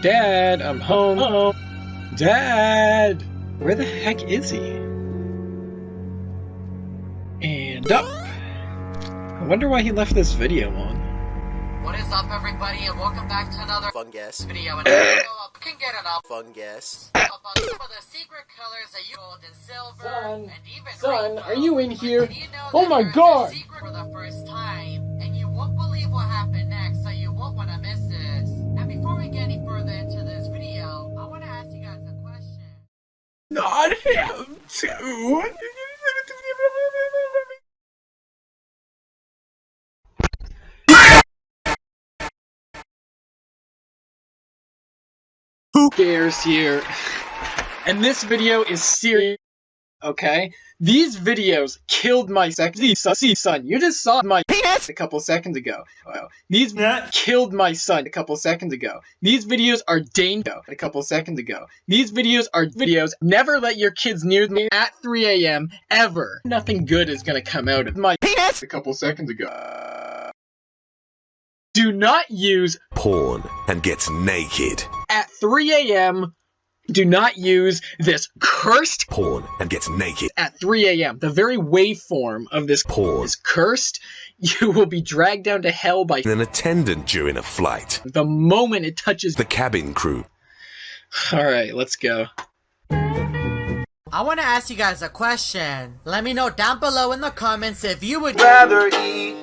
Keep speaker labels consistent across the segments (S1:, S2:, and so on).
S1: Dad, I'm home. home. Dad! Where the heck is he? And up. I wonder why he left this video on.
S2: What is up, everybody, and welcome back to another
S3: fungus
S2: video. And I can get it up
S3: fungus
S2: about some of the secret colors that you gold and silver
S1: Son,
S2: and even
S1: son, are you in here?
S2: you know
S1: Oh my God! Not him, too. Who cares here? And this video is serious, okay? These videos killed my sexy sussy son. You just saw my penis a couple seconds ago. Wow. These killed my son a couple seconds ago. These videos are dangerous a couple seconds ago. These videos are videos. Never let your kids near me at 3 a.m. ever. Nothing good is gonna come out of my penis a couple seconds ago. Do not use
S4: porn and gets naked.
S1: at 3 a.m. Do not use this cursed
S4: Porn and gets naked.
S1: at 3 a.m. The very waveform of this
S4: Porn.
S1: is cursed. You will be dragged down to hell by
S4: An attendant during a flight.
S1: the moment it touches.
S4: The cabin crew.
S1: All right, let's go.
S2: I want to ask you guys a question. Let me know down below in the comments if you would
S3: rather eat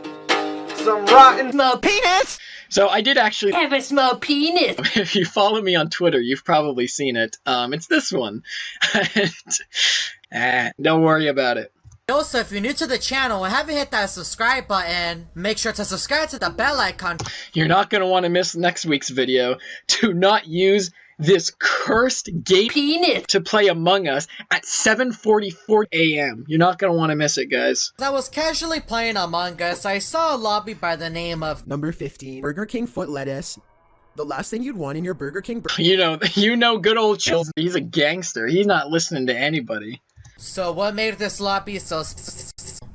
S3: some rotten
S2: smell penis.
S1: So I did actually.
S2: have a small penis?
S1: If you follow me on Twitter, you've probably seen it. Um, it's this one. and, ah, don't worry about it.
S2: Also, if you're new to the channel and haven't hit that subscribe button, make sure to subscribe to the bell icon.
S1: You're not gonna want to miss next week's video. Do not use this cursed gay
S2: Penis.
S1: to play Among Us at 7:44 a.m. You're not gonna want to miss it, guys.
S2: As I was casually playing Among Us, I saw a lobby by the name of
S5: Number 15, Burger King foot lettuce. The last thing you'd want in your Burger King burger.
S1: You know, you know, good old Chills. He's a gangster. He's not listening to anybody.
S2: So what made this lobby so s-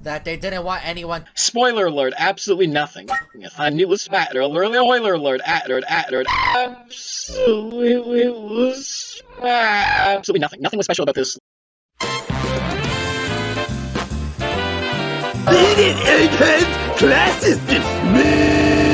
S2: that they didn't want anyone
S1: Spoiler alert, absolutely nothing. If I knew it was matter, spoiler alert, attered, attered, absolutely was absolutely nothing. Nothing was special about this.
S4: Class is dismissed!